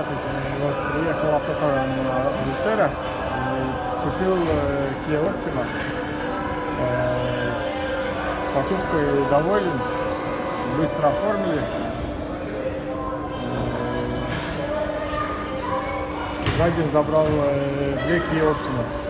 Здравствуйте. Вот, приехал в автосалон Ультера, купил э, Kia Optima. Э, с покупкой доволен, быстро оформили. Э, За день забрал две Kia Optima.